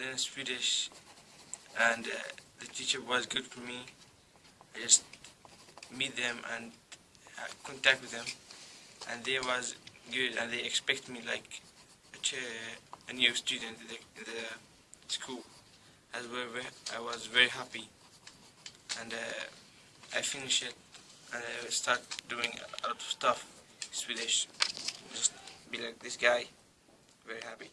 learned Swedish and uh, the teacher was good for me. I just meet them and uh, contact with them and they was good and they expect me like a, chair, a new student in the, in the school. As well, I was very happy and uh, I finished it and I start doing a lot of stuff Swedish. Just be like this guy, very happy.